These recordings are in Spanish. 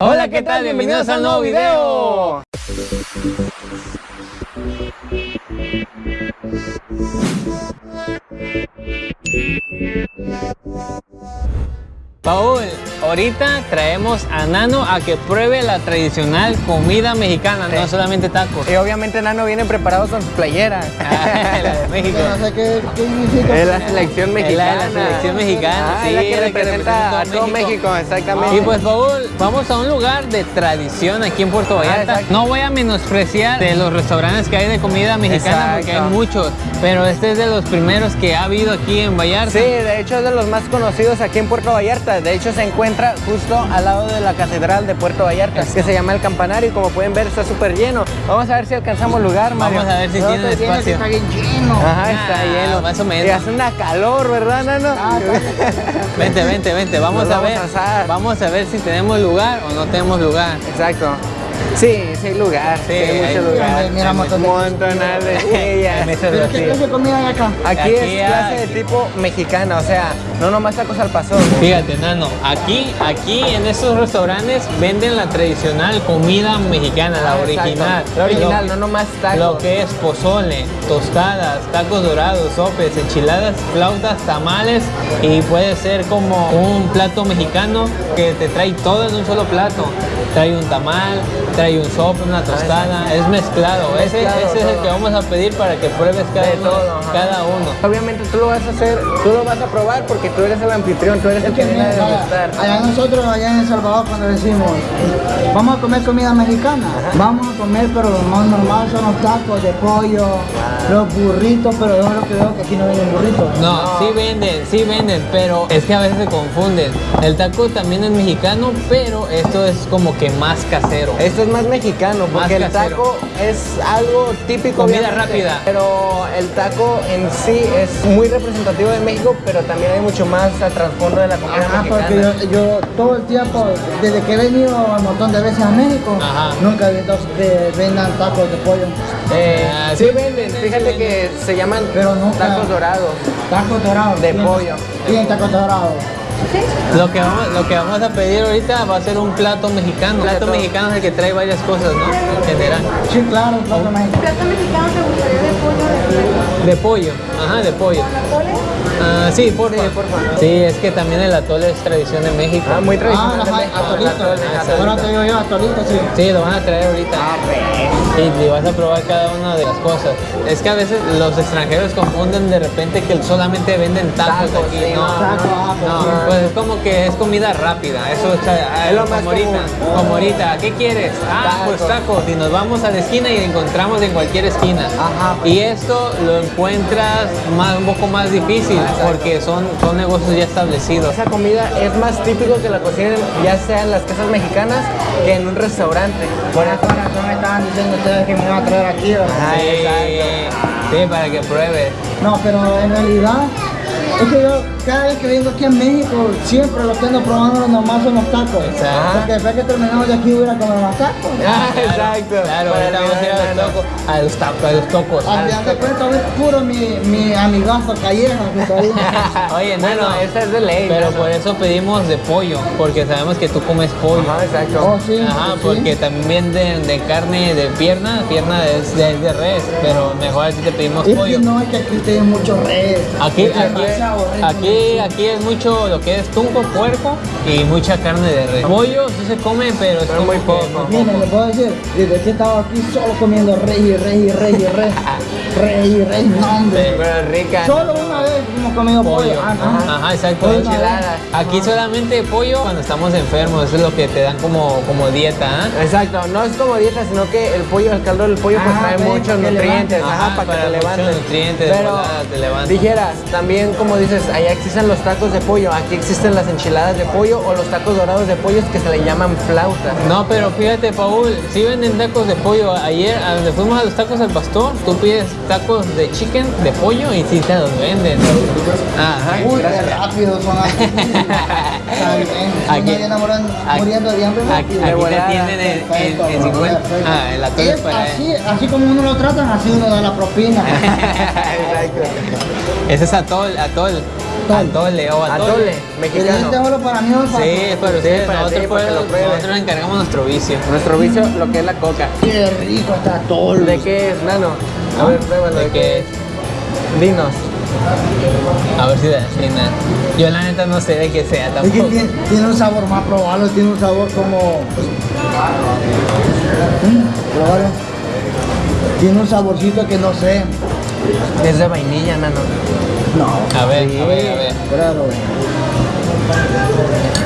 Hola, ¿qué tal? Bienvenidos al nuevo video. Paul, ahorita traemos a Nano a que pruebe la tradicional comida mexicana, no solamente tacos. Y obviamente Nano viene preparado con playera. Ah, la de México. No sé qué, qué significa. Es la selección Es la mexicana. de la selección mexicana, Ah, sí, es la que la que representa a todo México, exactamente. Y pues Paul, vamos a un lugar de tradición aquí en Puerto Vallarta. exacto. no voy a menospreciar de los restaurantes que hay de comida mexicana porque hay muchos, pero este es de los primeros que ha habido aquí en Vallarta. Sí, de hecho es de los más conocidos aquí en Puerto Vallarta. De hecho se encuentra justo al lado de la Catedral de Puerto Vallarta, que se llama El Campanario y como pueden ver está súper lleno. Vamos a ver si alcanzamos lugar, Mario. Vamos a ver si No, tienes que espacio. Está bien lleno. Ajá, está Ah, lleno. más o menos. Y hace una calor, ¿verdad, Nano? Vente, vente, vente, vamos Nos a vamos ver. a vamos a ver si tenemos lugar o no tenemos lugar. Exacto. Sí, sí hay lugar, sí, hay hay- mucho lugar. mira, un montón de-. Mesas ¿Pero qué clase de comida hay acá? Aquí, Aquí es clase hay- de tipo mexicana, o sea, no nomás tacos al pastor. Fíjate, Nano, aquí, aquí en estos restaurantes venden la tradicional comida mexicana, la Ah, original. La original, Lo- no nomás tacos. Lo que es pozole, tostadas, tacos dorados, sopes, enchiladas, flautas, tamales y puede ser como un plato mexicano que te trae todo en un solo plato. Trae un tamal, trae un sope, una tostada, es mezclado. Ese, Mezclado ese es el que vamos a pedir para que pruebes cada uno. todo, cada uno. Obviamente tú lo vas a hacer, tú lo vas a probar porque tú eres el anfitrión, tú eres el Es que que viene a degustar. allá nosotros, allá en El Salvador, cuando decimos, vamos a comer comida mexicana, vamos a comer, pero lo más normal son los tacos de pollo, los burritos, pero yo lo que veo que aquí no venden burritos. No, sí venden, sí venden, pero es que a veces se confunden. El taco también es mexicano, pero esto es como que más casero. Esto es más mexicano porque el casero. taco es algo típico. Comida rápida. Pero el taco en sí es muy representativo de México, pero también hay mucho más a trasfondo de la comida Ajá, porque mexicana. yo, yo todo el tiempo, desde que he venido un montón de veces a México, Ajá. nunca he visto que vendan tacos de pollo. Eh, Ah, sí sí venden, fíjate sí que se llaman Pero nunca- tacos dorados. Tacos dorados. De ¿tienen- pollo. Tienen tacos dorados. Lo que, vamos, lo que vamos a pedir ahorita va a ser un plato mexicano. plato Plato. mexicano es el que trae varias cosas, ¿no? En general. Sí, claro, plato mexicano. plato mexicano te gustaría de pollo de res? De pollo, ajá, de pollo. ¿Atole? Ah, sí, porfa. Sí, porfa. Sí, es que también el atole es tradición de México. Ah, muy Ah, tradicional. atole, Exacto. Ahora te digo yo, atolitos, sí. Sí, lo van a traer ahorita. Ah, Y y vas a probar cada una de las cosas. Es que a veces los extranjeros confunden de repente que solamente venden tacos, Tacos, aquí. sí, no, no, no, taco, ah, no, pues, pues es como que es comida rápida. Eso es, ah, Es lo más como ahorita. común. Como ahorita. ¿Qué quieres? Ah, pues Tacos. Y nos vamos a la esquina y encontramos en cualquier esquina. Ajá. Y esto lo encuentras más, un poco más difícil porque son, son negocios ya establecidos. Esa comida es más típico que la cocinen ya sea en las casas mexicanas que en un restaurante. Por esa razón me estaban diciendo ustedes que me iban a traer aquí. Ah, Sí, para que pruebes. No, pero en realidad es que yo cada vez que vengo aquí en México siempre lo que ando probando nomás son los tacos. Exacto. Porque después que terminamos de aquí voy a ir a comer más tacos. Ah, Claro, exacto. Claro, ahorita vamos a ir a los tacos, a los tacos, a los tocos. Al final de cuentas es puro mi, mi amigazo Calleja que está ahí. Oye, no, Bueno, no, esa es de ley. pero Nano. por eso pedimos de pollo, porque sabemos que tú comes pollo. Ajá, exacto. Oh, sí. Ajá, sí. porque también de, de carne de pierna, pierna es de, de res, pero mejor así te pedimos Es pollo. que no, es que aquí tienen mucho res. Aquí, Es aquí, aquí, es mucho lo que es tunco, puerco y mucha carne de res. Pollo sí se come, pero es muy poco. Miren, les puedo decir, desde que he estado aquí solo comiendo rey y rey y rey y rey. Rey y rey, no hombre. Pero rica. Solo una vez hemos comido pollo. pollo. Ah, no. Ajá, exacto. Pollo enchiladas. Aquí solamente pollo cuando estamos enfermos, eso es lo que te dan como, como dieta, ¿ah? Exacto, no es como dieta, sino que el pollo, el caldo del pollo, pues Ajá, trae muchos nutrientes, ajá, Ajá, para que te muchos levantes. nutrientes, Pero te levanta. dijeras, también como dices, allá existen los tacos de pollo, aquí existen las enchiladas de pollo o los tacos dorados de pollo que se le llaman flautas. No, pero fíjate, Paul, si venden tacos de pollo. Ayer, a donde fuimos a los tacos al pastor, tú pides tacos de chicken, de pollo, y sí te los venden. Ajá. Uy, qué rápido son aquí. Aquí- muriendo, de hambre. Aquí, aquí te tienen en, en, en Perfecto, 50. perfecto. Ah, el atole Es para así, así como uno lo tratan, así uno da la propina. Exacto. Ese es atol, atol. Atole o atole. Atole, Pero este mexicano. solo para mí es Sí, pero ustedes, para nosotros, ti, para pues, nosotros nos encargamos nuestro vicio. Nuestro vicio, lo que es la coca. Qué rico está atole. ¿De qué es, nano? A ver, pruébalo. ¿De ¿De qué es? Dinos. A ver si de China. Yo la neta no sé de qué sea Es que tampoco. tiene, tiene un sabor más probable, tiene un sabor como. Mm. Tiene un saborcito que no sé. Es de vainilla, nano. No. A ver, Sí. a ver, a ver. Claro.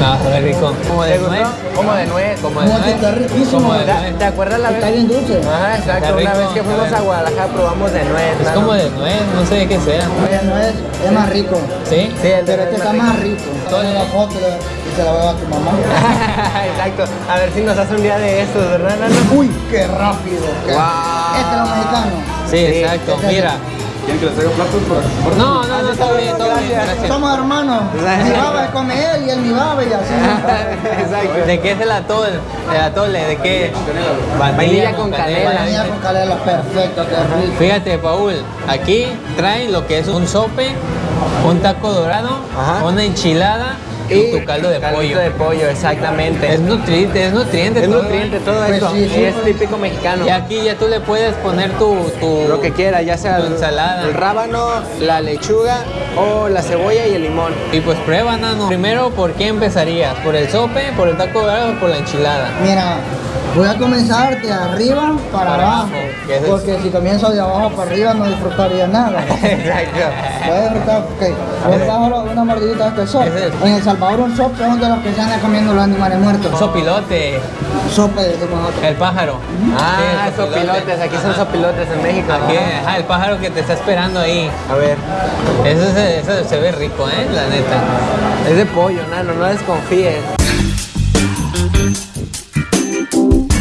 Ah, sabe rico. Como de ¿Te gustó? nuez. Como de nuez. Como de nuez. está riquísimo. Como de ¿Te, nuez. te acuerdas la vez? Está bien dulce. Ajá, exacto. Una vez que fuimos a Guadalajara probamos de nuez. Es como de nuez, no sé de qué sea. Oye, no es, es más rico. ¿Sí? Sí, el de Pero nuez este es está más rico. Toma la foto y se la voy a tu mamá. Exacto. A ver si nos hace un día de estos, ¿verdad, nano? Uy, qué rápido. Este es lo mexicano. Sí, Sí, exacto. este es- Mira. ¿Quieren que les traiga platos? Por, por- No, no, no, está bien, todo bien. Gracias. Somos hermanos. Mi baba es come él y él mi baba y así. Exacto. ¿De qué es el atole? El atole, ¿de qué? Vainilla con canela. Venía con canela perfecto. Fíjate, Paul, aquí traen lo que es un sope, un taco dorado, Ajá. una enchilada y, tu caldo de caldito pollo. de pollo, exactamente. Es nutriente, es nutriente. Es todo, nutriente ¿eh? todo Pues eso. sí, sí, es típico mexicano. Y aquí ya tú le puedes poner tu, tu Lo que quiera, ya sea tu ensalada. el rábano, la lechuga o la cebolla y el limón. Y pues prueba, nano. Primero, ¿por qué empezarías? ¿Por el sope, por el taco dorado o por la enchilada? Mira, voy a comenzar de arriba para Para abajo. es Porque si comienzo de abajo para arriba no disfrutaría nada. Exacto. Voy a disfrutar, ok. Voy a dar una mordidita de este sope. Ese es- En El Salvador un sope es de los que se andan comiendo los animales muertos. Un sopilote, Sope decimos nosotros. el pájaro. Ah, Sí, el sopilotes, aquí son Ajá. sopilotes en México. Aquí, Ajá. ajá, el pájaro que te está esperando ahí. A ver, Eso se, eso se ve rico, ¿eh? La neta. es de pollo, nano, no desconfíes.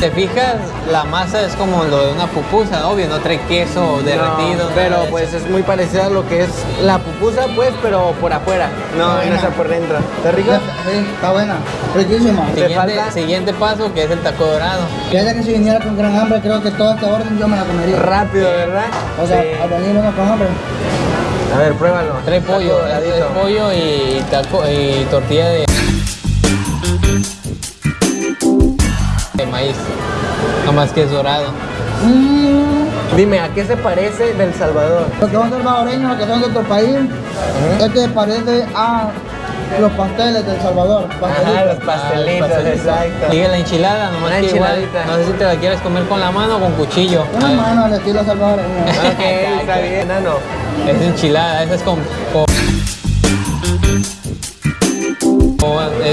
Te fijas, la masa es como lo de una pupusa, obvio, no trae queso derretido. No, pero de pues es muy parecida a lo que es la pupusa, pues, pero por afuera. No, no está por dentro. ¿Está rico? Sí, está buena. Riquísima. te Siguiente, falta? siguiente paso que es el taco dorado. Fíjate que si viniera con gran hambre, creo que toda esta orden yo me la comería. Rápido, ¿verdad? O sea, Sí. al venir uno con hambre. A ver, pruébalo. Trae pollo, Taco doradito. trae pollo y, taco, y tortilla de, de maíz. Nomás que es dorado. Mm, Dime, ¿a qué se parece del Salvador? los que son salvadoreños, los que son de otro país, este parece a los pasteles del Salvador. Ajá, Pastelitos. los pastelitos, Ah, exacto. Sigue la enchilada, nomás Una que igual, enchiladita. no sé si te la quieres comer con la mano o con cuchillo. Una Ah, mano al estilo salvadoreño. Ok, está bien, nano. Es enchilada, esa es con-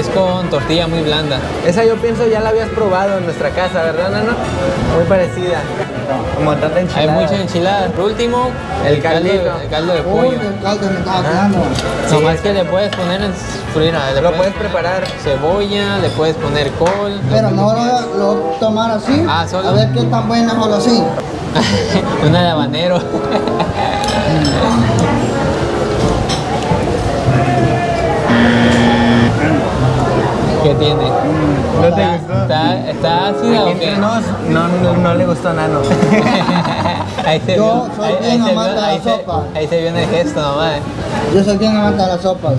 es con tortilla muy blanda. Esa yo pienso ya la habías probado en nuestra casa, ¿verdad, nano? Muy parecida. Como tanta Hay enchilada. muchas enchiladas. Por último, El el, caldo, el caldo de Uy, pollo. el caldo quedando. Sí. Nomás que le puedes poner en frira, le Lo puedes preparar. Cebolla, le puedes poner col. Pero no lo, lo voy a tomar así. Ah, solo. A ver qué tan buena o así. Una de habanero. ¿Qué tiene? ¿No te gustó? ¿Está, está ácida o qué? entre nos, no, no, no le gustó a Nano. ahí se Yo vio, soy ahí, bien ahí se amante vio, de la ahí, se, sopa. ahí se vio en el gesto nomás. Yo soy bien amante de las sopas.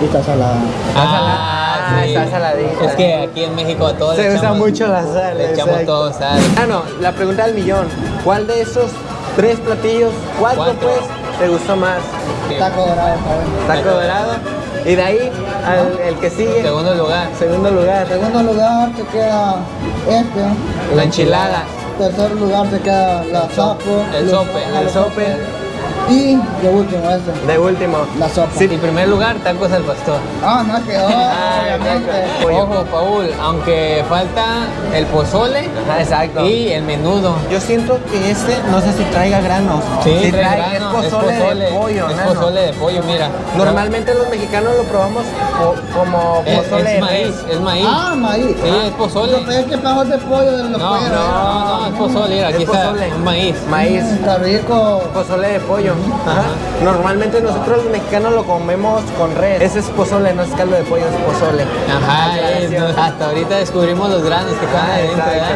Y está salada. salada, está saladita. Es que aquí en México a todos Se le usa echamos, mucho la sal. le echamos exacto. todo sal. Nano, la pregunta del millón. ¿Cuál de esos tres platillos, cuatro, Cuatro. pues, te gustó más? Taco dorado. Taco dorado. Y de ahí, al, el que sigue, Segundo lugar, segundo lugar, segundo lugar se queda este. la enchilada. tercer lugar se queda la sapo. el sope, el sope. Y de último ese, de último. la sopa. Sí. En primer lugar, tacos al pastor. Ah, no quedó, Ah, obviamente. Ojo, Paul, aunque falta el pozole Ajá, exacto. y el menudo. Yo siento que este, no sé si traiga granos. Sí, Sí trae grano, es pozole, de pollo, Es nano. pozole de pollo, mira. Normalmente los mexicanos lo probamos po- como es, pozole es de maíz, es maíz. Ah, maíz. Sí, es pozole. Yo pensé que de pollo de los No, pollos. no, no, es pozole, mira, aquí Es está pozole. maíz. Maíz, Mm, Está rico. pozole de pollo. Ajá. Normalmente nosotros los mexicanos lo comemos con res. Ese es pozole, no es caldo de pollo, es pozole. Ajá, es, no, hasta ahorita descubrimos los granos que están Ah, adentro. ¿verdad?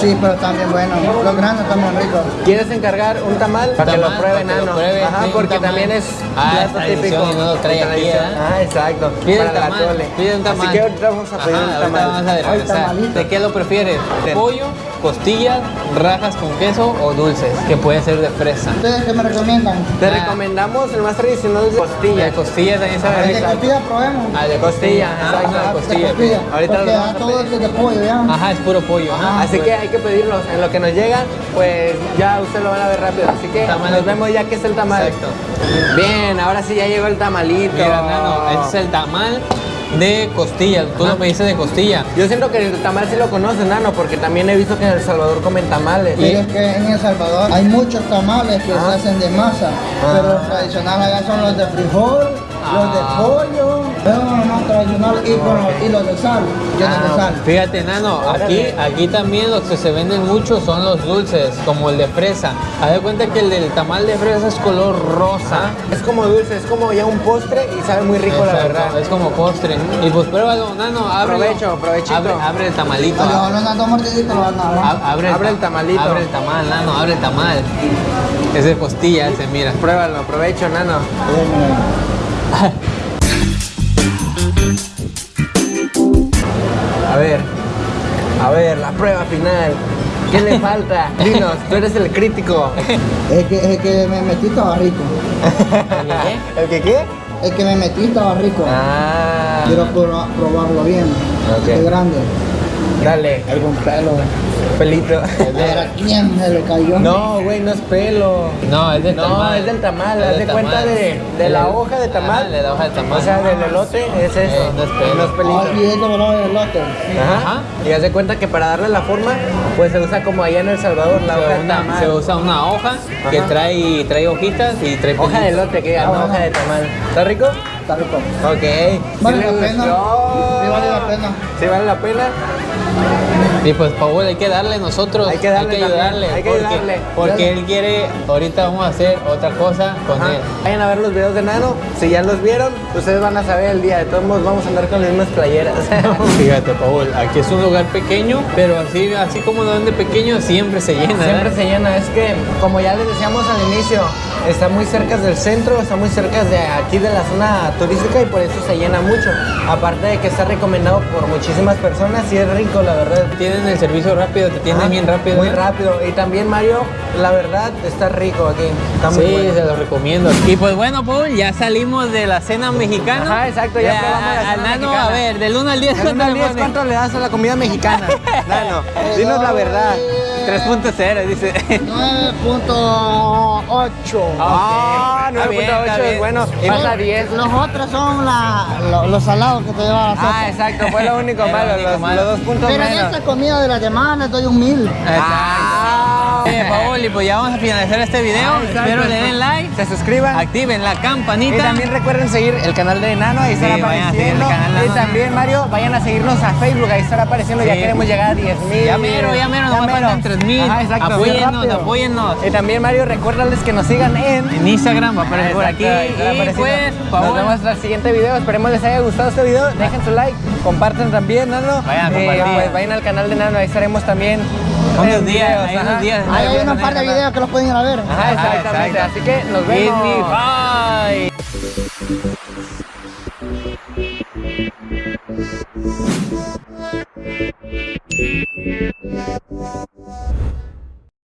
Sí, pero también bueno. Los granos también ricos. ¿Quieres encargar un tamal? Para que lo Tamal, pruebe para que lo Nano. pruebe, Ajá, sí, un porque también es Ah, plato típico. y no lo trae aquí. ¿verdad? Ah, exacto. Pide para el la tamal, tole. pide un tamal. Así que ahorita vamos a pedir Ajá, un tamal. vamos a Ay, regresar. tamalito. ¿De qué lo prefieres? ¿Pollo, costillas, rajas con queso o dulces? Que puede ser de fresa. ¿Ustedes qué me recomiendan? Te Ah. recomendamos el más tradicional de costilla. De costillas también sabe El de rico. costilla probemos. Ah, de Costilla, Ah, exacto. una de De costilla. Ahorita Porque a todo es de pollo, ya. Ajá, es puro pollo. Ajá. Así que hay que pedirlos. En lo que nos llega, pues ya ustedes lo van a ver rápido. Así que Tamalito. nos vemos ya que es el tamal. Exacto. Bien, ahora sí ya llegó el tamalito. Mira, Nano, ese es el tamal de costillas. Tú lo pediste de costilla. Yo siento que el tamal sí lo conoces, Nano, porque también he visto que en El Salvador comen tamales. Pero es que en El Salvador hay muchos tamales que Ah. se hacen de masa, pero los tradicionales allá son los de frijol, los de Ah. pollo, los más tradicionales y, con los, de sal, Ah, de sal. Fíjate, Nano, aquí, aquí también los que se venden mucho son los dulces, como el de fresa. Haz de cuenta que el del tamal de fresa es color rosa. Es como dulce, es como ya un postre y sabe muy rico, la verdad. Es como postre. Y pues pruébalo, Nano, ábrelo. Provecho, provechito. Abre, abre el tamalito. Mordiditos lo van a dar. Ab- Abre, Abre ta- el tamalito. Abre el tamal, Nano, abre el tamal. Es de costilla ese, mira. Pruébalo, provecho, Nano. A ver, a ver, la prueba final. ¿Qué le falta? Dinos, tú eres el crítico. Es que, es que me metí estaba rico. ¿El que qué? El que me metí estaba rico. Ah, Quiero proba- probarlo bien. Ok. Es grande. dale, Algún pelo. Pelito. ¿quién se le cayó? No, güey, no es pelo. No, es del No, tamal. es del tamal, haz de cuenta de, de la hoja de tamal. Ajá, de la hoja de tamal. O sea, del elote, es eso. Eh, no es pelo. No es pelito. Ah, y es como lo del lote. Ajá. Ajá. Y haz de cuenta que para darle la forma, pues se usa como allá en El Salvador, la hoja Se, de una- tamal. se usa una hoja que trae, trae hojitas y trae Hoja de pelitos. elote, que Ah, no bueno. hoja de tamal. ¿Está rico? Está rico. Ok. Vale ¿Sí la pena. Sí vale la pena. ¿Sí vale la pena? Y pues Paul hay que darle nosotros, Hay que darle también, ayudarle, hay que porque, ayudarle. porque él quiere, ahorita vamos a hacer otra cosa con Ajá. él. Vayan a ver los videos de Nano. Si ya los vieron, ustedes van a saber el día. De todos modos, vamos a andar con las mismas playeras. Fíjate Paul, aquí es un lugar pequeño, pero así, así como lo ven de pequeño siempre se llena. Siempre ¿verdad? se llena. Es que, como ya les decíamos al inicio, está muy cerca del centro, está muy cerca de aquí de la zona turística y por eso se llena mucho. Aparte de que está recomendado por muchísimas personas y es rico, la verdad. Tienen el servicio rápido, te tienen Ah, bien rápido. Muy rápido. Y también, Mario, la verdad, está rico aquí. Está muy Sí, bueno. se los recomiendo. Y pues bueno, Paul, ya salimos de la cena mexicana. Ajá, exacto, ya Eh, probamos la a- cena al nano, mexicana. a ver, del 1 al 10, Del uno ¿cuánto al le 10, pones? ¿cuánto le das a la comida mexicana? Nano, dinos la verdad. 3.0, dice. 9.8. Ah, Está bien, 9.8 está es bueno. Pasa 10. Los otros son la, lo- los salados que te llevan a. Ah, exacto, fue lo único malo, los, los dos puntos Pero en menos. esta comida de la semana les doy un mil. Ah, Paul, y pues ya vamos a finalizar este video. Ah. Espero le den like, Se suscriban. activen la campanita. Y también recuerden seguir el canal de Nano, ahí estará Sí, apareciendo. canal de y también, Mario, vayan a seguirnos a Facebook, ahí estará apareciendo. Ya queremos llegar a 10 mil. Ya mero, ya mero, nomás faltan 3,000. Ajá, exacto. Apóyennos, apóyennos. Y también, Mario, recuérdales que nos sigan en. En Instagram va a aparecer por aquí. Y pues, nos vemos hasta el siguiente video. Esperemos les haya gustado este video. Dejen su like, compartan también, Nano. Vayan Eh, pues vayan al canal de Nano, ahí estaremos también. Unos días, hay unos días. Ahí hay Voy a un poner par de videos que los pueden ir a ver. Ajá, exactamente. exacto. Así que nos vemos. me bye.